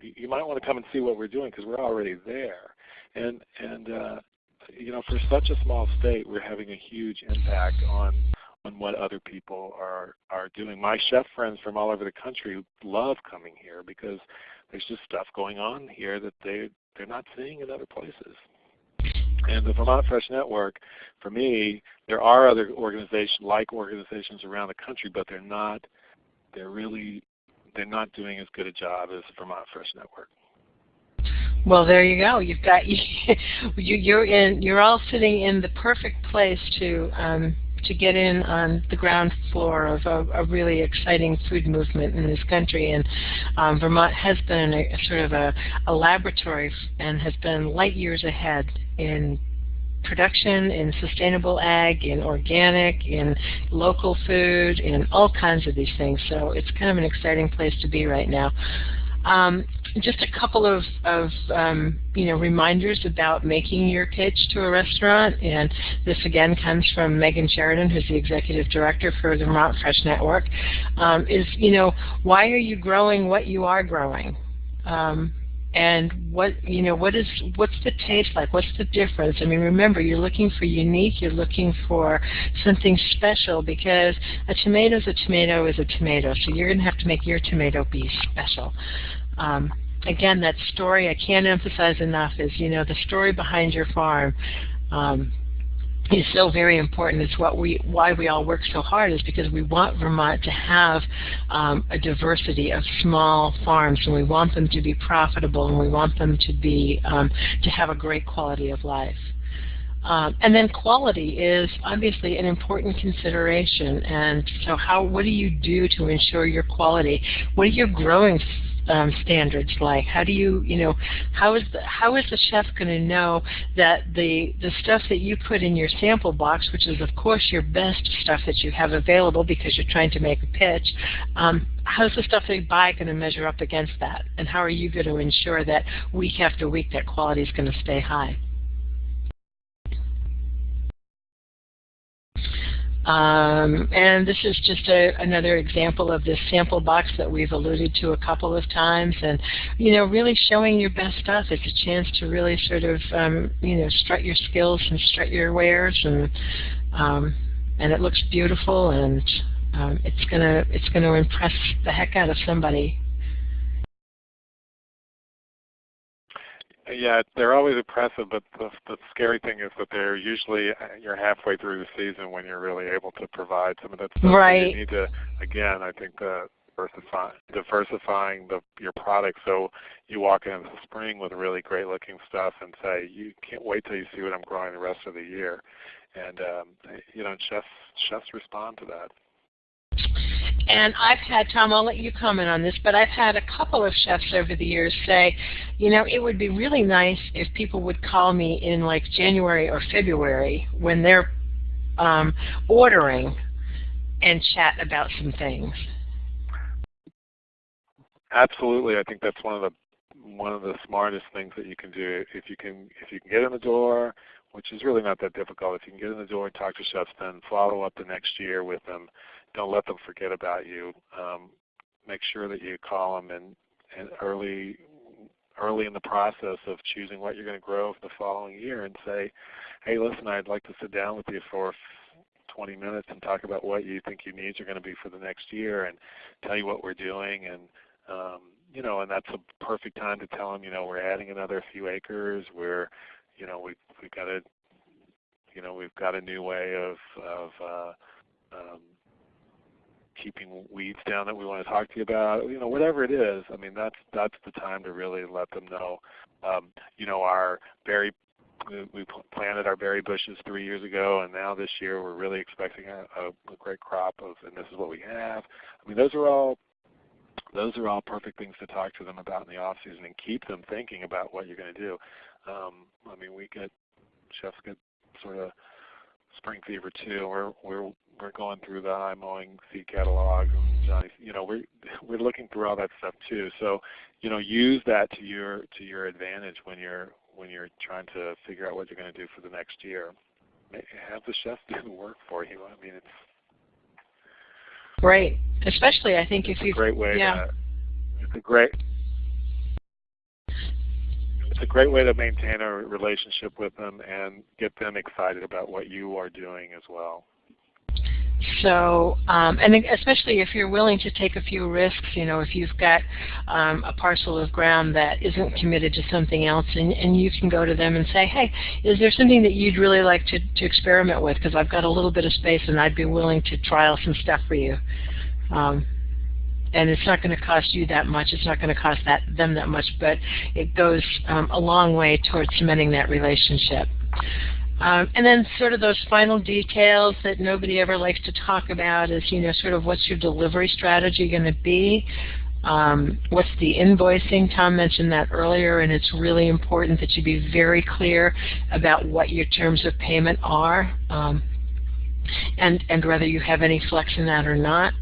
you might want to come and see what we're doing because we're already there. And and uh, you know, for such a small state, we're having a huge impact on on what other people are are doing. My chef friends from all over the country love coming here because there's just stuff going on here that they they're not seeing in other places. And the Vermont Fresh Network, for me, there are other organizations like organizations around the country, but they're not they're really they're not doing as good a job as Vermont Fresh Network. Well, there you go. You've got you, you're in. You're all sitting in the perfect place to um, to get in on the ground floor of a, a really exciting food movement in this country. And um, Vermont has been a sort of a, a laboratory and has been light years ahead in production, in sustainable ag, in organic, in local food, in all kinds of these things. So it's kind of an exciting place to be right now. Um, just a couple of, of um, you know reminders about making your pitch to a restaurant, and this again comes from Megan Sheridan, who's the executive director for the Vermont Fresh Network. Um, is you know why are you growing what you are growing? Um, and what you know what is what's the taste like? What's the difference? I mean remember you're looking for unique you're looking for something special because a tomato is a tomato is a tomato. So you're going to have to make your tomato be special. Um, again that story i can't emphasize enough is you know the story behind your farm. Um, is so very important. It's what we, why we all work so hard is because we want Vermont to have um, a diversity of small farms, and we want them to be profitable, and we want them to be um, to have a great quality of life. Um, and then quality is obviously an important consideration. And so, how what do you do to ensure your quality? What are your growing um, standards like? How do you, you know, how is the how is the chef going to know that the the stuff that you put in your sample box, which is of course your best stuff that you have available because you're trying to make a pitch, um, how's the stuff they buy going to measure up against that? And how are you going to ensure that week after week that quality is going to stay high? Um, and this is just a, another example of this sample box that we've alluded to a couple of times. And, you know, really showing your best stuff. It's a chance to really sort of, um, you know, strut your skills and strut your wares. And, um, and it looks beautiful and um, it's going to it's gonna impress the heck out of somebody Yeah, they're always impressive, but the, the scary thing is that they're usually uh, you're halfway through the season when you're really able to provide some of that stuff. Right. So you need to again, I think the diversify, diversifying the, your product so you walk into the spring with really great looking stuff and say you can't wait till you see what I'm growing the rest of the year, and um, you know chefs chefs respond to that. And I've had, Tom, I'll let you comment on this, but I've had a couple of chefs over the years say, you know, it would be really nice if people would call me in like January or February when they're um, ordering and chat about some things. Absolutely, I think that's one of the one of the smartest things that you can do. If you can if you can get in the door, which is really not that difficult, if you can get in the door and talk to chefs, then follow up the next year with them don't let them forget about you. Um, make sure that you call them and, and early early in the process of choosing what you're going to grow for the following year and say, hey, listen, I'd like to sit down with you for 20 minutes and talk about what you think your needs are going to be for the next year and tell you what we're doing and um, you know, and that's a perfect time to tell them, you know, we're adding another few acres. We're, you know, we've we've got a, you know, we've got a new way of of uh, um, keeping weeds down that we want to talk to you about, you know, whatever it is. I mean, that's that's the time to really let them know. Um, you know, our berry we planted our berry bushes three years ago, and now this year we're really expecting a, a, a great crop of, and this is what we have. I mean, those are all those are all perfect things to talk to them about in the off season and keep them thinking about what you're going to do. Um, I mean, we get chefs get sort of spring fever too. We're we're we're going through the high mowing seed catalogs and Johnny, you know, we're we're looking through all that stuff too. So, you know, use that to your to your advantage when you're when you're trying to figure out what you're going to do for the next year. Have the chef do the work for you. I mean, it's great, especially I think if you great way. Yeah. To, it's a great it's a great way to maintain a relationship with them and get them excited about what you are doing as well. so, um, and especially if you're willing to take a few risks, you know, if you've got um, a parcel of ground that isn't committed to something else, and, and you can go to them and say, hey, is there something that you'd really like to, to experiment with? Because I've got a little bit of space and I'd be willing to trial some stuff for you. Um, and it's not going to cost you that much. It's not going to cost that them that much, but it goes um, a long way towards cementing that relationship. Um, and then sort of those final details that nobody ever likes to talk about is, you know, sort of what's your delivery strategy going to be? Um, what's the invoicing? Tom mentioned that earlier, and it's really important that you be very clear about what your terms of payment are um, and, and whether you have any flex in that or not.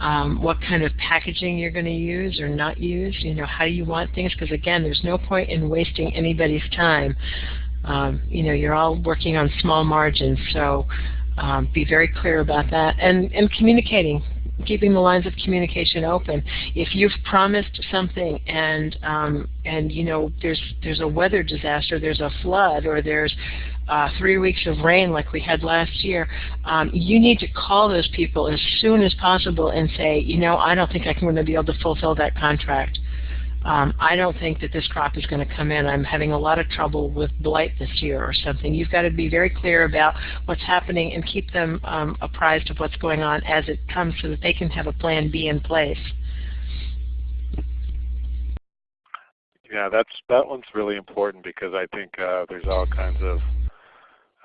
Um, what kind of packaging you're going to use or not use, you know, how you want things, because again, there's no point in wasting anybody's time um, you know, you're all working on small margins, so um, be very clear about that. And, and communicating, keeping the lines of communication open. If you've promised something and, um, and you know, there's, there's a weather disaster, there's a flood, or there's uh, three weeks of rain like we had last year, um, you need to call those people as soon as possible and say, you know, I don't think I'm going to be able to fulfill that contract um, I don't think that this crop is going to come in. I'm having a lot of trouble with blight this year or something. You've got to be very clear about what's happening and keep them um, apprised of what's going on as it comes so that they can have a plan B in place. Yeah, that's that one's really important because I think uh, there's all kinds of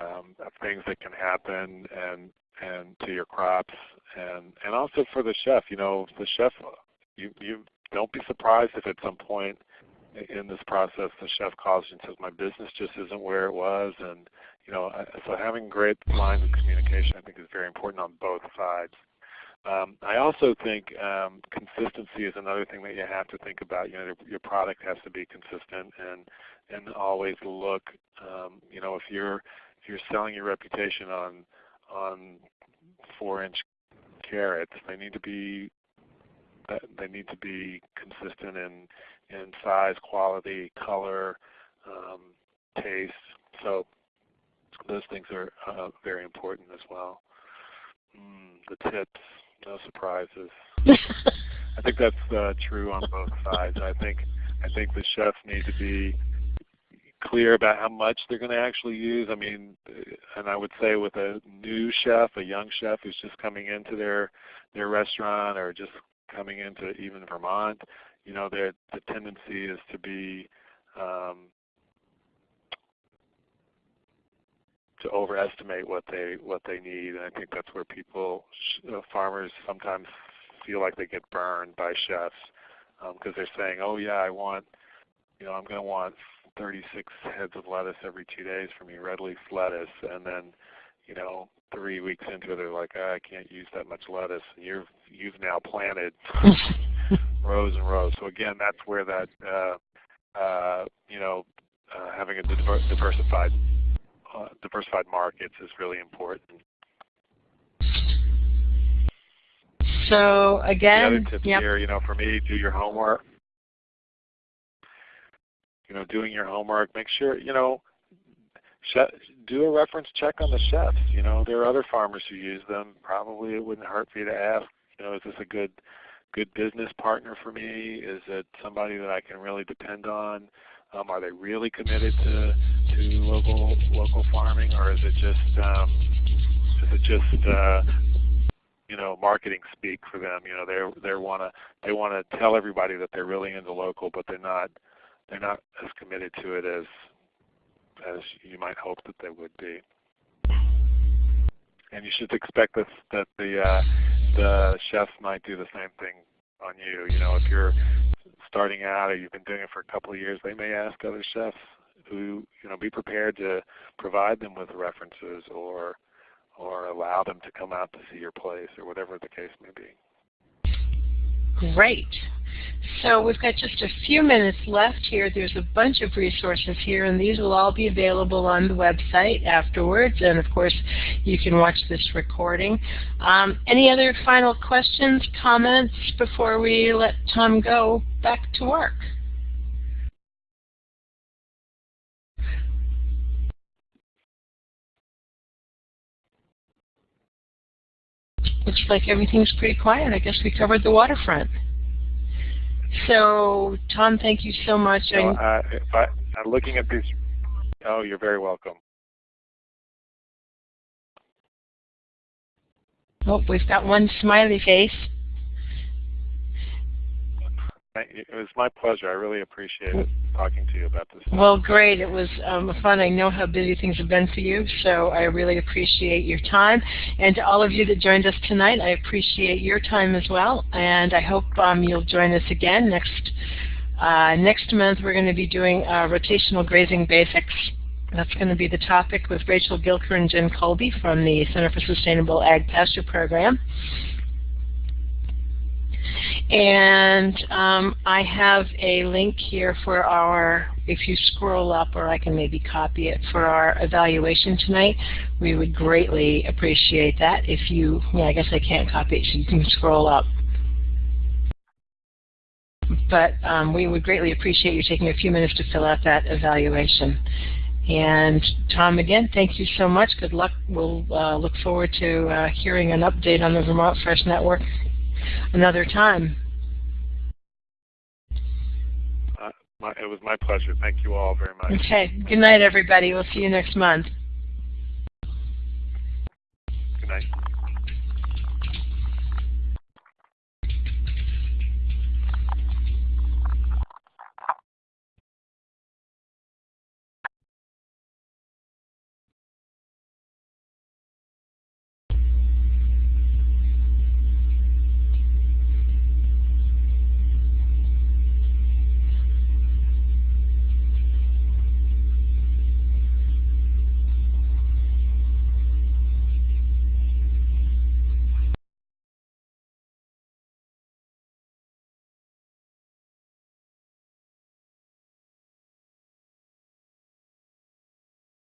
um, things that can happen and and to your crops and and also for the chef. You know, the chef you you don't be surprised if at some point in this process the chef calls you and says, my business just isn't where it was. And you know, so having great lines of communication I think is very important on both sides. Um, I also think um, consistency is another thing that you have to think about. You know, your product has to be consistent and and always look. Um, you know, if you're if you're selling your reputation on on four inch carrots, they need to be they need to be consistent in in size, quality, color, um, taste. So those things are uh, very important as well. Mm, the tips, no surprises. I think that's uh, true on both sides. I think I think the chefs need to be clear about how much they're going to actually use. I mean, and I would say with a new chef, a young chef who's just coming into their their restaurant or just coming into even Vermont, you know, the tendency is to be um, to overestimate what they what they need, and I think that's where people, uh, farmers, sometimes feel like they get burned by chefs because um, they're saying, "Oh yeah, I want, you know, I'm going to want 36 heads of lettuce every two days from you, red leaf lettuce," and then, you know, three weeks into it, they're like, oh, I can't use that much lettuce. And you've you've now planted rows and rows. So again, that's where that uh, uh, you know uh, having a diversified uh, diversified markets is really important. So again, the other yep. here, you know, for me, do your homework. You know, doing your homework. Make sure you know do a reference check on the chefs. You know, there are other farmers who use them. Probably it wouldn't hurt for you to ask, you know, is this a good good business partner for me? Is it somebody that I can really depend on? Um, are they really committed to to local local farming, or is it just um, is it just uh, you know marketing speak for them? You know, they they want to they want to tell everybody that they're really into local, but they're not they're not as committed to it as as you might hope that they would be. And you should expect this, that the uh, the chefs might do the same thing on you. You know, if you're starting out or you've been doing it for a couple of years, they may ask other chefs who you know be prepared to provide them with references or or allow them to come out to see your place or whatever the case may be. Great. So we've got just a few minutes left here. There's a bunch of resources here, and these will all be available on the website afterwards. And of course, you can watch this recording. Um, any other final questions, comments before we let Tom go back to work? Looks like everything's pretty quiet. I guess we covered the waterfront. So, Tom, thank you so much. Uh, if I, I'm looking at these, oh, you're very welcome. Oh, we've got one smiley face. It was my pleasure. I really appreciate talking to you about this. Well, great. It was um, fun. I know how busy things have been for you, so I really appreciate your time. And to all of you that joined us tonight, I appreciate your time as well. And I hope um, you'll join us again next uh, next month. We're going to be doing uh, rotational grazing basics. That's going to be the topic with Rachel Gilker and Jen Colby from the Center for Sustainable Ag Pasture Program. And um, I have a link here for our, if you scroll up, or I can maybe copy it, for our evaluation tonight. We would greatly appreciate that. If you, yeah, I guess I can't copy it, so you can scroll up. But um, we would greatly appreciate you taking a few minutes to fill out that evaluation. And Tom, again, thank you so much. Good luck. We'll uh, look forward to uh, hearing an update on the Vermont Fresh Network another time. Uh, my, it was my pleasure. Thank you all very much. Okay. Good night, everybody. We'll see you next month. Good night.